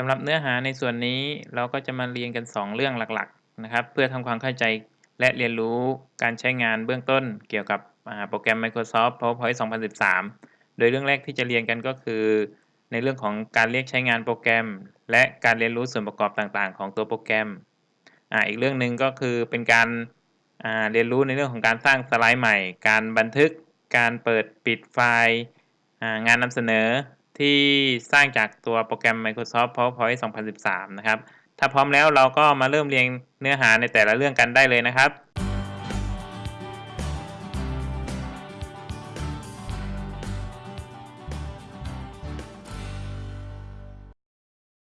สำหรับเนื้อหาในส่วนนี้เราก็จะมาเรียนกัน 2 เรื่องหลักๆนะครับ เพื่อทำความเข้าใจและเรียนรู้การใช้งานเบื้องต้นเกี่ยวกับโปรแกรม Microsoft PowerPoint 2013 โดยเรื่องแรกที่จะเรียนกันก็คือ ในเรื่องของการเรียกใช้งานโปรแกรม และการเรียนรู้ส่วนประกอบต่างๆ ของตัวโปรแกรมออีกเรื่องหนึ่งก็คือเป็นการเรียนรู้ในเรื่องของการสร้างสไลด์ใหม่ การบันทึก การเปิดปิดไฟล์งานนำเสนอ ที่สร้างจากตัวโปรแกรม Microsoft PowerPoint 2013 นะครับ ถ้าพร้อมแล้วเราก็มาเริ่มเรียงเนื้อหาในแต่ละเรื่องกันได้เลยนะครับ